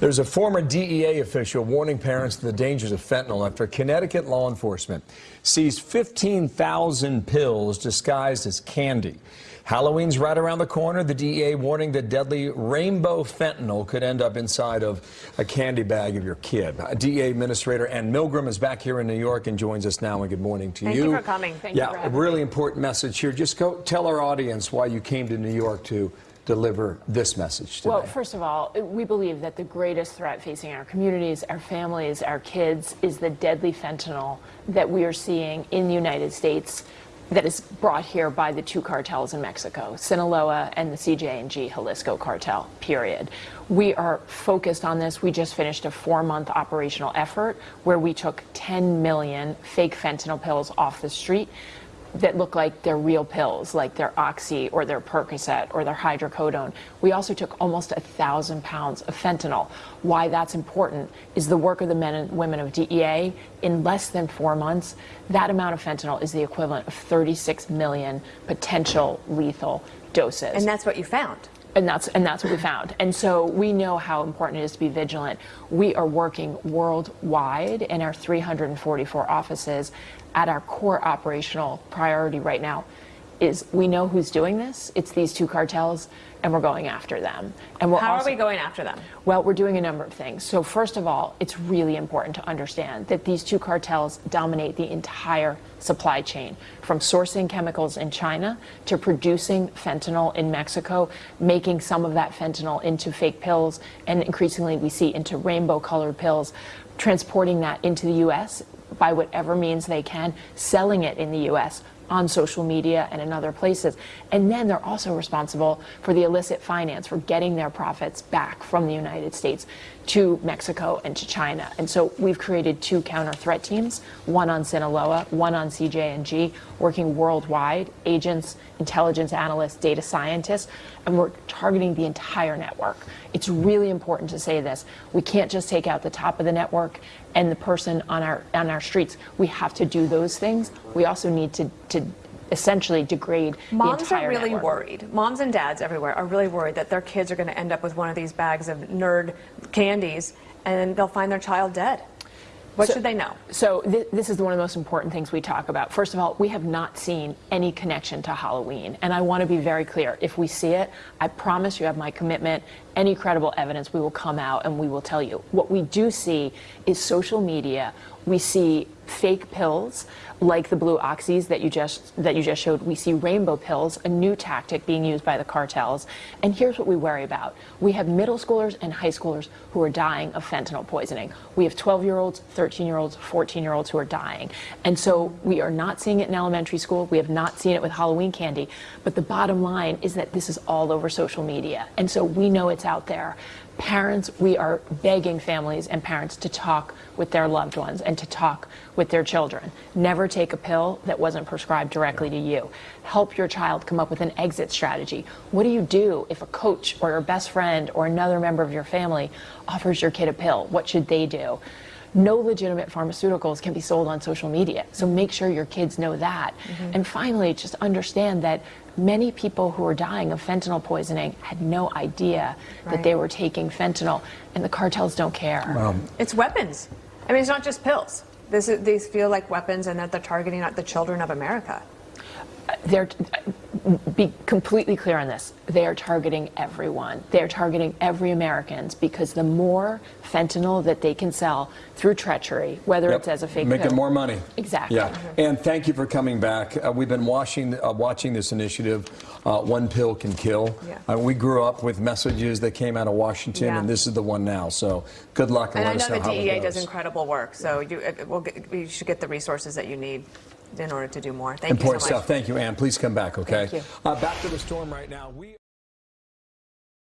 There's a former DEA official warning parents of the dangers of fentanyl after Connecticut law enforcement seized 15,000 pills disguised as candy. Halloween's right around the corner. The DEA warning that deadly rainbow fentanyl could end up inside of a candy bag of your kid. Uh, DEA Administrator Ann Milgram is back here in New York and joins us now. And good morning to Thank you. Thank you for coming. Thank yeah, you a really important message here. Just go tell our audience why you came to New York to deliver this message today? Well, first of all, we believe that the greatest threat facing our communities, our families, our kids is the deadly fentanyl that we are seeing in the United States that is brought here by the two cartels in Mexico, Sinaloa and the CJNG Jalisco cartel, period. We are focused on this. We just finished a four-month operational effort where we took 10 million fake fentanyl pills off the street that look like they're real pills, like they're Oxy or their Percocet or their hydrocodone. We also took almost a thousand pounds of fentanyl. Why that's important is the work of the men and women of DEA. In less than four months, that amount of fentanyl is the equivalent of 36 million potential lethal doses. And that's what you found. And that's and that's what we found. And so we know how important it is to be vigilant. We are working worldwide in our 344 offices at our core operational priority right now is we know who's doing this. It's these two cartels, and we're going after them. And we're How also, are we going after them? Well, we're doing a number of things. So first of all, it's really important to understand that these two cartels dominate the entire supply chain, from sourcing chemicals in China to producing fentanyl in Mexico, making some of that fentanyl into fake pills, and increasingly we see into rainbow-colored pills, transporting that into the U.S. by whatever means they can, selling it in the U.S on social media and in other places. And then they're also responsible for the illicit finance, for getting their profits back from the United States to Mexico and to China. And so we've created two counter threat teams, one on Sinaloa, one on CJNG, working worldwide, agents, intelligence analysts, data scientists, and we're targeting the entire network. It's really important to say this. We can't just take out the top of the network and the person on our on our streets. We have to do those things. We also need to, to essentially degrade Moms are really network. worried. Moms and dads everywhere are really worried that their kids are going to end up with one of these bags of nerd candies and they'll find their child dead. What so, should they know? So th this is one of the most important things we talk about. First of all, we have not seen any connection to Halloween. And I want to be very clear. If we see it, I promise you have my commitment. Any credible evidence, we will come out and we will tell you. What we do see is social media. We see fake pills like the blue oxys that you just that you just showed. We see rainbow pills, a new tactic being used by the cartels. And here's what we worry about. We have middle schoolers and high schoolers who are dying of fentanyl poisoning. We have 12-year-olds, 13-year-olds, 14-year-olds who are dying. And so we are not seeing it in elementary school. We have not seen it with Halloween candy. But the bottom line is that this is all over social media. And so we know it's out there. Parents, we are begging families and parents to talk with their loved ones and to talk with their children. Never take a pill that wasn't prescribed directly to you. Help your child come up with an exit strategy. What do you do if a coach or your best friend or another member of your family offers your kid a pill? What should they do? no legitimate pharmaceuticals can be sold on social media. So make sure your kids know that. Mm -hmm. And finally, just understand that many people who are dying of fentanyl poisoning had no idea right. that they were taking fentanyl, and the cartels don't care. Um, it's weapons. I mean, it's not just pills. This is, these feel like weapons and that they're targeting at the children of America. They're, be completely clear on this. They are targeting everyone. They are targeting every Americans because the more fentanyl that they can sell through treachery, whether yep. it's as a fake making pill, more money. Exactly. Yeah. Mm -hmm. And thank you for coming back. Uh, we've been watching uh, watching this initiative. Uh, one pill can kill. Yeah. Uh, we grew up with messages that came out of Washington, yeah. and this is the one now. So good luck and, and I know the DEA does incredible work. So you, we'll get, you should get the resources that you need in order to do more. Thank Important you so stuff. Thank you, Ann. Please come back, okay? Thank you. Uh, back to the storm right now. We